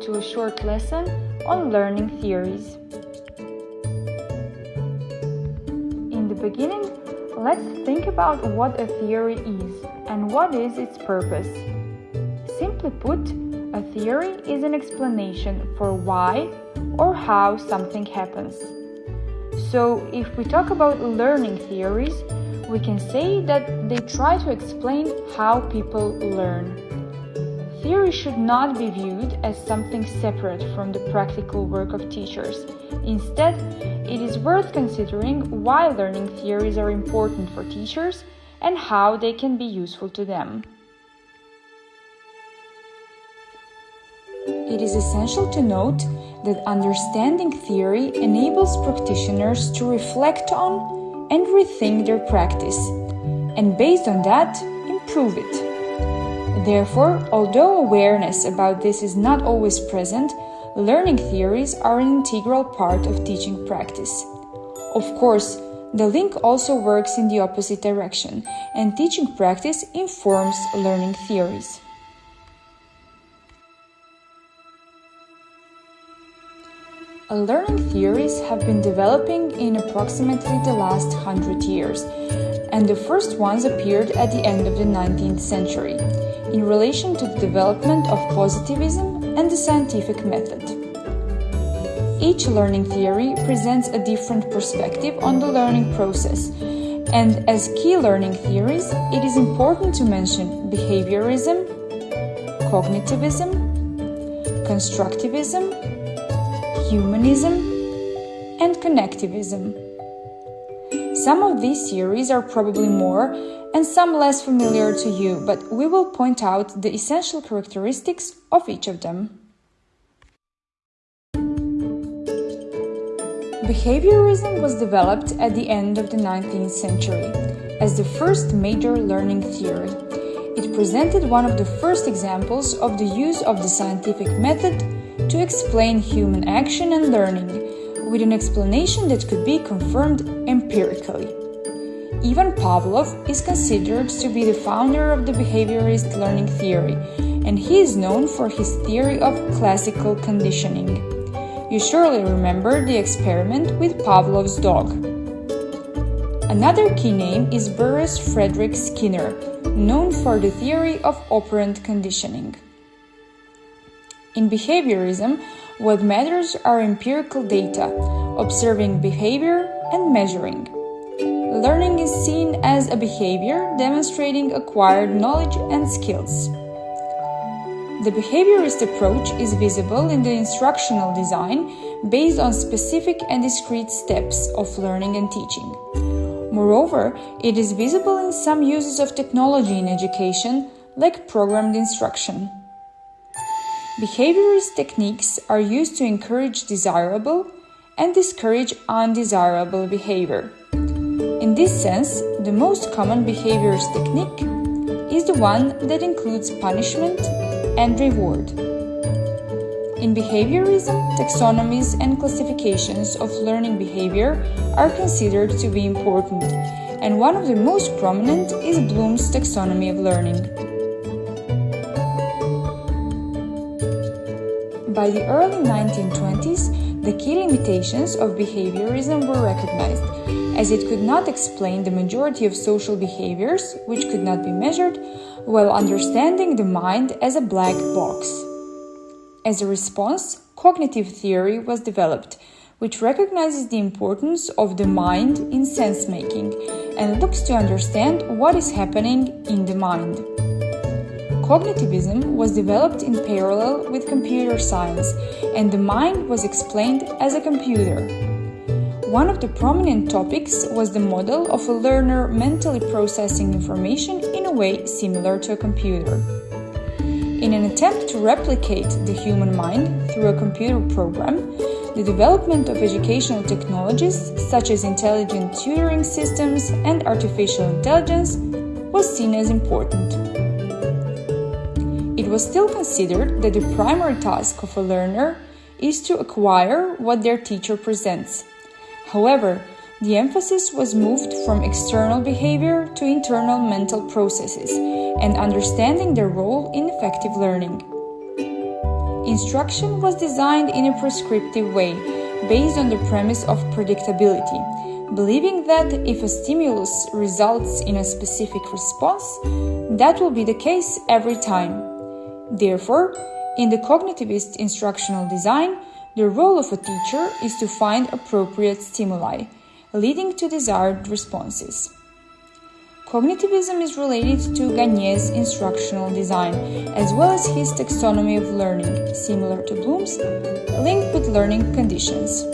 to a short lesson on learning theories. In the beginning, let's think about what a theory is and what is its purpose. Simply put, a theory is an explanation for why or how something happens. So, if we talk about learning theories, we can say that they try to explain how people learn. Theory should not be viewed as something separate from the practical work of teachers. Instead, it is worth considering why learning theories are important for teachers and how they can be useful to them. It is essential to note that understanding theory enables practitioners to reflect on and rethink their practice, and based on that, improve it. Therefore, although awareness about this is not always present, learning theories are an integral part of teaching practice. Of course, the link also works in the opposite direction, and teaching practice informs learning theories. Learning theories have been developing in approximately the last hundred years, and the first ones appeared at the end of the 19th century in relation to the development of positivism and the scientific method. Each learning theory presents a different perspective on the learning process, and as key learning theories, it is important to mention behaviorism, cognitivism, constructivism, humanism, and connectivism. Some of these theories are probably more and some less familiar to you, but we will point out the essential characteristics of each of them. Behaviorism was developed at the end of the 19th century as the first major learning theory. It presented one of the first examples of the use of the scientific method to explain human action and learning, with an explanation that could be confirmed empirically. Ivan Pavlov is considered to be the founder of the behaviorist learning theory, and he is known for his theory of classical conditioning. You surely remember the experiment with Pavlov's dog. Another key name is Burrhus Frederic Skinner, known for the theory of operant conditioning. In behaviorism, what matters are empirical data, observing behavior and measuring. Learning is seen as a behavior demonstrating acquired knowledge and skills. The behaviorist approach is visible in the instructional design based on specific and discrete steps of learning and teaching. Moreover, it is visible in some uses of technology in education, like programmed instruction. Behaviorist techniques are used to encourage desirable and discourage undesirable behavior. In this sense, the most common behaviorist technique is the one that includes punishment and reward. In behaviorism, taxonomies and classifications of learning behavior are considered to be important, and one of the most prominent is Bloom's taxonomy of learning. By the early 1920s, the key limitations of behaviorism were recognized as it could not explain the majority of social behaviors, which could not be measured, while understanding the mind as a black box. As a response, cognitive theory was developed, which recognizes the importance of the mind in sense making and looks to understand what is happening in the mind. Cognitivism was developed in parallel with computer science, and the mind was explained as a computer. One of the prominent topics was the model of a learner mentally processing information in a way similar to a computer. In an attempt to replicate the human mind through a computer program, the development of educational technologies such as intelligent tutoring systems and artificial intelligence was seen as important. Was still considered that the primary task of a learner is to acquire what their teacher presents However, the emphasis was moved from external behavior to internal mental processes and understanding their role in effective learning. instruction was designed in a prescriptive way based on the premise of predictability, believing that if a stimulus results in a specific response, that will be the case every time. Therefore, in the cognitivist instructional design, the role of a teacher is to find appropriate stimuli, leading to desired responses. Cognitivism is related to Gagné's instructional design, as well as his taxonomy of learning, similar to Bloom's, linked with learning conditions.